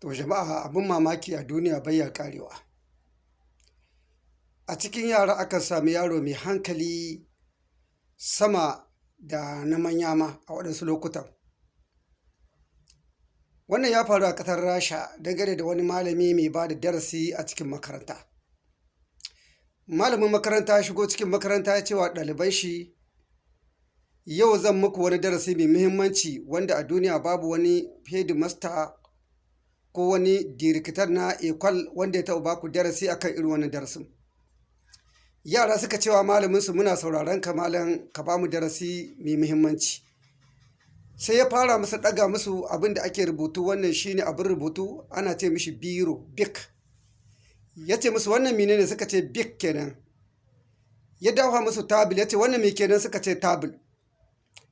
To jama'a abin mamaki a duniya bai ya ƙarewa. A cikin yara akan sami yaro mai hankali sama da na manya ma a waɗansu lokutan. Wannan ya faru a ƙasar Rasha dangane da wani malami mai ba da darasi a cikin makaranta. Malamin makaranta ya shigo cikin makaranta ya ce wa ɗaliban shi yau zan muku wani darasi mai muhimmanci wanda a duniya babu wani hedimasta ko wani dirikitar na ekwal wanda ya taɓa baku darasi akan irin wannan darasin. Yara suka ce wa malaminsu muna sauraron ka malam ka ba mu darasi mai muhimmanci. Sai ya fara musu ɗaga musu abin da ake rubutu wannan shine abin rubutu ana ce mishi biro bik. Ya ce musu wannan menene suka ce bik kenan. Ya dafa musu tabil ya ce wannan me kenan suka ce tabil.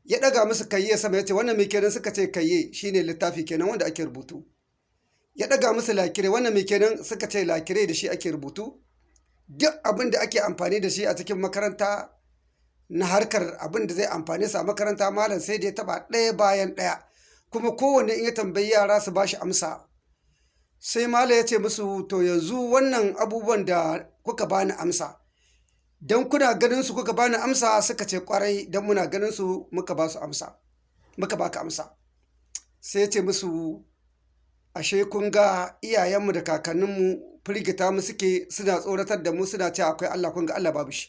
Ya ɗaga musu kayye sama ya ce wannan me kenan suka ce kayye shine littafi kenan wanda ake rubutu. Ya ɗaga musu lakire wannan me kenan suka ce lakire da shi ake rubutu. Duk abin da ake amfani da shi a cikin makaranta na harkar abin da zai amfane su a makaranta malam sai da ya taɓa ɗaya bayan ɗaya. Kuma kowanne in ya tambayi yara su ba shi amsa. Sai malam ya ce musu to yanzu wannan abubuwan da kuka bani amsa. Don kuna ganin su kuka bani amsa suka ce ƙwarai don muna ganin su muka ba su amsa. Muka baka amsa. Sai ya ce musu ashe kun ga iyayenmu da kakanninmu firgita mu suke suna tsoratar da mu suna cewa akwai Allah kun ga Allah babu shi.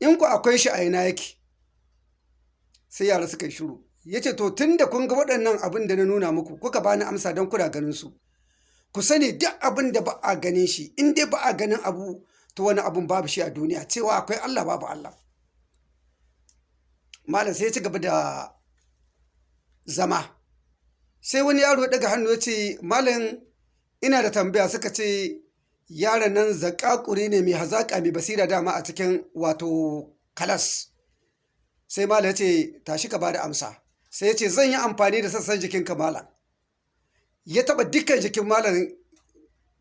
In ku akwai shi a ina yake. Sai yara suka yi shiru. Ya ce to tun da kun ga waɗannan abin da na nuna muku kuka bani amsa don kuna ganin su. Ku sani duk abin da ba a ganin shi in dai ba a ganin abu to wani abun babu shi a duniya cewa akwai Allah babu Allah. Malam sai ya ci gaba da zama. Sai wani yaro ya ɗaga hannu ya ce malam ina da tambaya suka ce yaron nan zakakuri ne mai hazaƙa mai basira dama a cikin wato kalas. Sai malam ya ce tashi ka ba da amsa. Sai ya ce zan yi amfani da sassan jikin ka malam. Ya taɓa dukkan jikin malam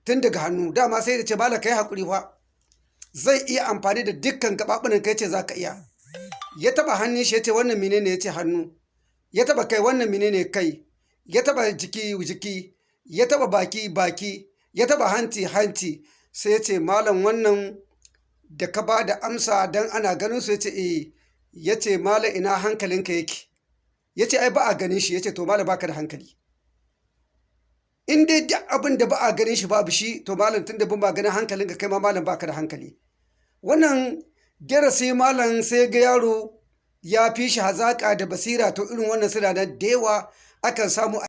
tun daga hannu dama sai da ce malam ka yi haƙuri fa. Zai iya amfani da dukkan gaɓaɓunan ka ya ce za ka iya. Ya taɓa hannun shi ya ce wannan menene ya ce hannu. Ya taɓa kai wannan menene kai. Ya taɓa jiki jiki. Ya taɓa baki baki. Ya taɓa hanci hanci. Sai ya ce malam wannan da ka ba da amsa don ana ganin su ya ce eh. Ya ce malam ina hankalinka yake. Ya ce ai ba a ganin shi ya ce to malam baka da hankali. In dai duk abin da ba a ganin shi babu shi to malam tun da ba ganin hankalinka kai ma malam baka da hankali. Wannan darasi malam sai ga yaro ya fi shi hazaƙa da basira to irin wannan suna da yawa akan samu